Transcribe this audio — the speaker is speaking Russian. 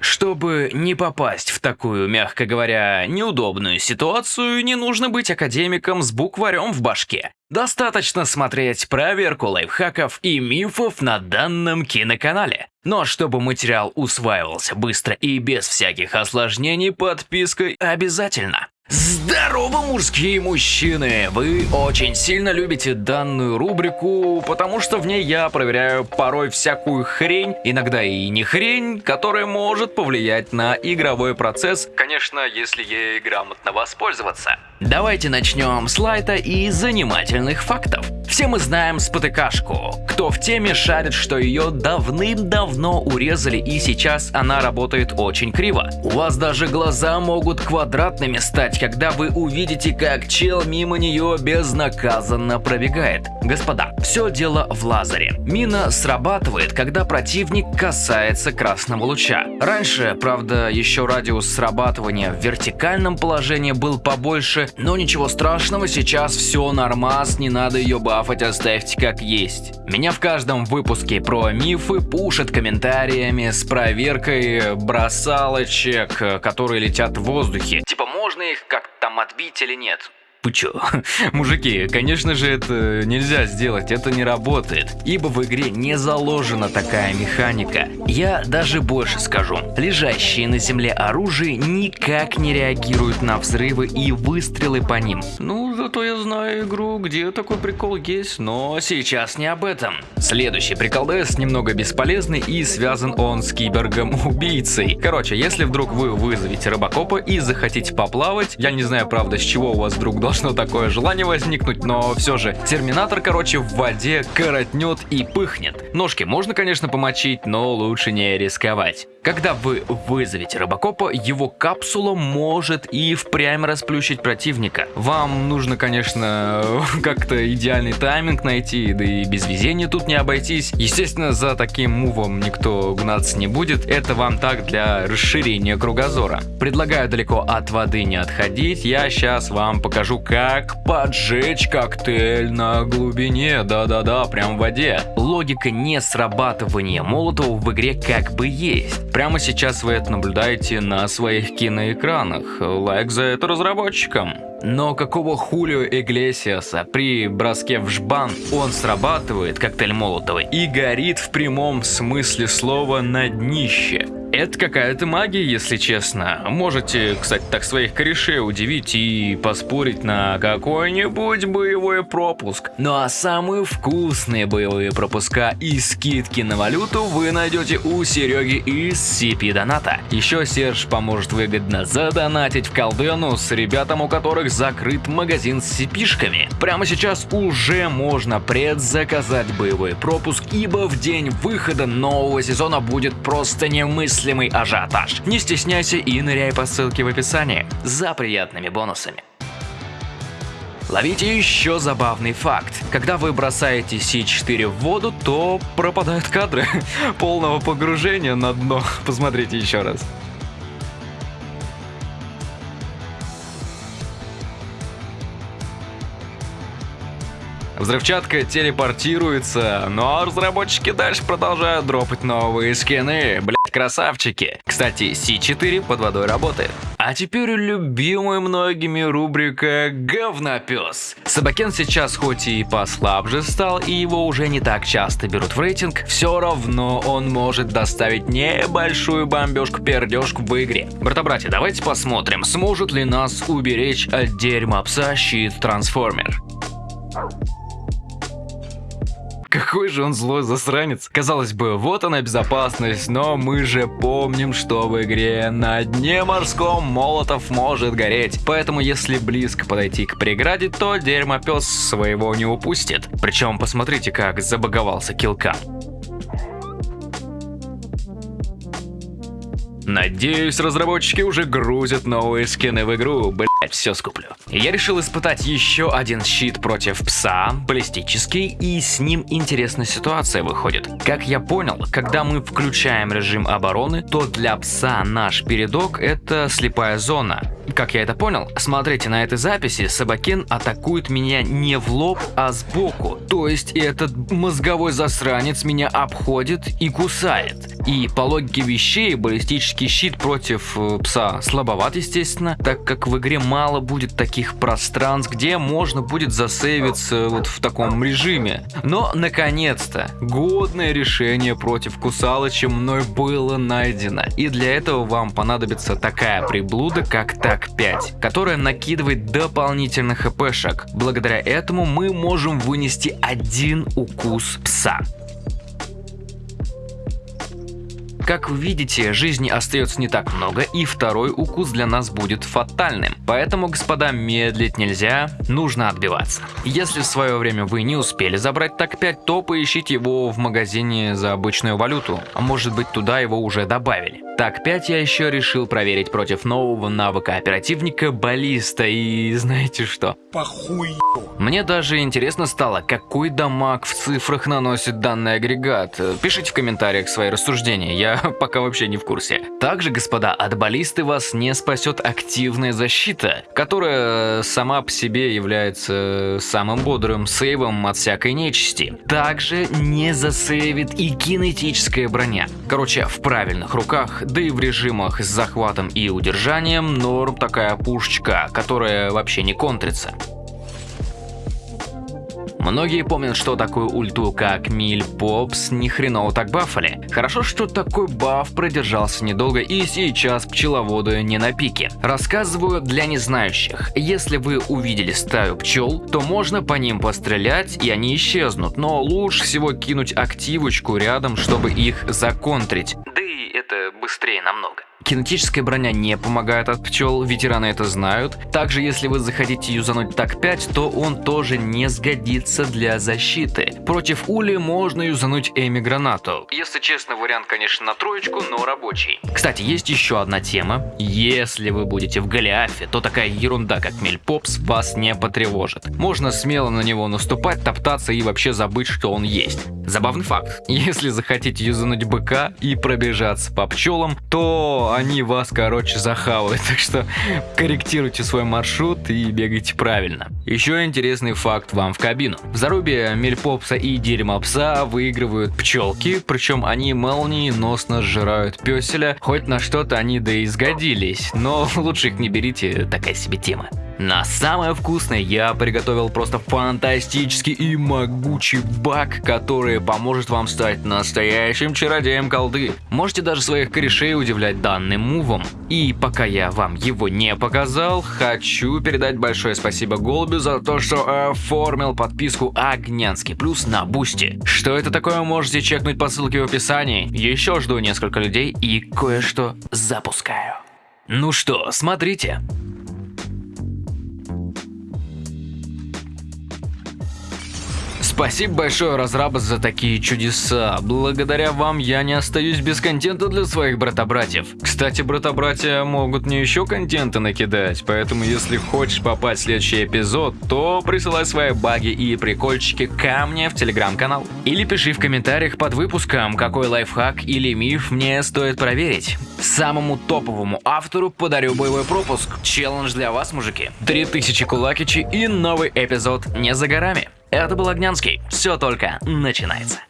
Чтобы не попасть в такую, мягко говоря, неудобную ситуацию, не нужно быть академиком с букварем в башке. Достаточно смотреть проверку лайфхаков и мифов на данном киноканале. Но чтобы материал усваивался быстро и без всяких осложнений, подпиской обязательно. Здорово, мужские мужчины! Вы очень сильно любите данную рубрику, потому что в ней я проверяю порой всякую хрень, иногда и не хрень, которая может повлиять на игровой процесс, конечно, если ей грамотно воспользоваться. Давайте начнем с лайта и занимательных фактов. Все мы знаем спотыкашку. Кто в теме шарит, что ее давным-давно урезали и сейчас она работает очень криво. У вас даже глаза могут квадратными стать, когда вы увидите, как чел мимо нее безнаказанно пробегает. Господа, все дело в лазере. Мина срабатывает, когда противник касается красного луча. Раньше, правда, еще радиус срабатывания в вертикальном положении был побольше, но ничего страшного, сейчас все нормас, не надо ее бафать бафать оставьте как есть. Меня в каждом выпуске про мифы пушат комментариями с проверкой бросалочек, которые летят в воздухе. Типа можно их как-то там отбить или нет? Вы чё? Мужики, конечно же это нельзя сделать, это не работает, ибо в игре не заложена такая механика. Я даже больше скажу, лежащие на земле оружие никак не реагируют на взрывы и выстрелы по ним. Ну, зато я знаю игру, где такой прикол есть, но сейчас не об этом. Следующий прикол ДС немного бесполезный и связан он с кибергом-убийцей. Короче, если вдруг вы вызовете рыбакопа и захотите поплавать, я не знаю, правда, с чего у вас вдруг должно такое желание возникнуть, но все же терминатор, короче, в воде коротнет и пыхнет. Ножки можно, конечно, помочить, но лучше не рисковать. Когда вы вызовете рыбакопа, его капсула может и впрямь расплющить противника. Вам нужно, конечно, как-то идеальный тайминг найти, да и без везения тут не обойтись. Естественно, за таким мувом никто гнаться не будет, это вам так для расширения кругозора. Предлагаю далеко от воды не отходить, я сейчас вам покажу как поджечь коктейль на глубине, да-да-да, прям в воде. Логика не срабатывания молотова в игре как бы есть. Прямо сейчас вы это наблюдаете на своих киноэкранах. Лайк за это разработчикам. Но какого Хулио Иглесиаса при броске в жбан он срабатывает, коктейль Молотова, и горит в прямом смысле слова на днище. Это какая-то магия, если честно. Можете, кстати, так своих корешей удивить и поспорить на какой-нибудь боевой пропуск. Ну а самые вкусные боевые пропуска и скидки на валюту вы найдете у Сереги из CP Доната. Еще Серж поможет выгодно задонатить в колдену с ребятам, у которых закрыт магазин с cp Прямо сейчас уже можно предзаказать боевой пропуск, ибо в день выхода нового сезона будет просто немыслимо немыслимый ажиотаж. Не стесняйся и ныряй по ссылке в описании за приятными бонусами. Ловите еще забавный факт. Когда вы бросаете C4 в воду, то пропадают кадры полного погружения на дно. Посмотрите еще раз. Взрывчатка телепортируется, но разработчики дальше продолжают дропать новые скины. Красавчики. Кстати, C4 под водой работает. А теперь любимая многими рубрика «Говнопес». Собакен сейчас хоть и послабже стал, и его уже не так часто берут в рейтинг, все равно он может доставить небольшую бомбежку-пердежку в игре. Брата-братья, давайте посмотрим, сможет ли нас уберечь от дерьма пса щит-трансформер. Какой же он злой засранец. Казалось бы, вот она безопасность, но мы же помним, что в игре на дне морском молотов может гореть. Поэтому если близко подойти к преграде, то дерьмопес своего не упустит. Причем посмотрите, как забаговался килкан. Надеюсь, разработчики уже грузят новые скины в игру. Блять, все скуплю. Я решил испытать еще один щит против пса, баллистический, и с ним интересная ситуация выходит. Как я понял, когда мы включаем режим обороны, то для пса наш передок это слепая зона. Как я это понял? Смотрите, на этой записи Собакен атакует меня не в лоб, а сбоку. То есть этот мозговой засранец меня обходит и кусает. И по логике вещей, баллистический щит против э, пса слабоват, естественно, так как в игре мало будет таких пространств, где можно будет засейвиться вот в таком режиме. Но, наконец-то, годное решение против Кусалыча мной было найдено. И для этого вам понадобится такая приблуда, как так 5, которая накидывает дополнительных хпшек. Благодаря этому мы можем вынести один укус пса. Как вы видите, жизни остается не так много, и второй укус для нас будет фатальным. Поэтому, господа, медлить нельзя, нужно отбиваться. Если в свое время вы не успели забрать так 5, то поищите его в магазине за обычную валюту, а может быть туда его уже добавили. Так 5 я еще решил проверить против нового навыка оперативника баллиста и знаете что? Похуй. Мне даже интересно стало, какой дамаг в цифрах наносит данный агрегат. Пишите в комментариях свои рассуждения, я пока вообще не в курсе. Также, господа, от баллисты вас не спасет активная защита, которая сама по себе является самым бодрым сейвом от всякой нечисти. Также не засейвит и кинетическая броня. Короче, в правильных руках да и в режимах с захватом и удержанием норм такая пушечка, которая вообще не контрится. Многие помнят, что такую ульту, как Миль Попс, ни хреново так бафали. Хорошо, что такой баф продержался недолго и сейчас пчеловоды не на пике. Рассказываю для незнающих. Если вы увидели стаю пчел, то можно по ним пострелять и они исчезнут, но лучше всего кинуть активочку рядом, чтобы их законтрить. Да и это быстрее намного. Кинетическая броня не помогает от пчел, ветераны это знают. Также, если вы захотите юзануть так 5, то он тоже не сгодится для защиты. Против Ули можно юзануть Эми гранату. Если честно, вариант, конечно, на троечку, но рабочий. Кстати, есть еще одна тема. Если вы будете в Голиафе, то такая ерунда, как Мельпопс, вас не потревожит. Можно смело на него наступать, топтаться и вообще забыть, что он есть. Забавный факт. Если захотите юзануть быка и пробежаться по пчелам, то они вас, короче, захавают. Так что корректируйте свой маршрут и бегайте правильно. Еще интересный факт вам в кабину. В зарубе мельпопса и дерьмопса выигрывают пчелки, причем они молниеносно сжирают песеля, хоть на что-то они да и сгодились, но лучше их не берите, такая себе тема. На самое вкусное я приготовил просто фантастический и могучий баг, который поможет вам стать настоящим чародеем колды. Можете даже своих корешей удивлять данным мувом. И пока я вам его не показал, хочу передать большое спасибо Голубю за то, что оформил подписку Огнянский Плюс на Boosty. Что это такое, можете чекнуть по ссылке в описании. Еще жду несколько людей и кое-что запускаю. Ну что, смотрите. Спасибо большое, разрабы, за такие чудеса. Благодаря вам я не остаюсь без контента для своих брата-братьев. Кстати, брата-братья могут мне еще контента накидать, поэтому если хочешь попасть в следующий эпизод, то присылай свои баги и прикольчики ко мне в телеграм-канал. Или пиши в комментариях под выпуском, какой лайфхак или миф мне стоит проверить. Самому топовому автору подарю боевой пропуск. Челлендж для вас, мужики. 3000 кулакичи и новый эпизод не за горами. Это был Огнянский. Все только начинается.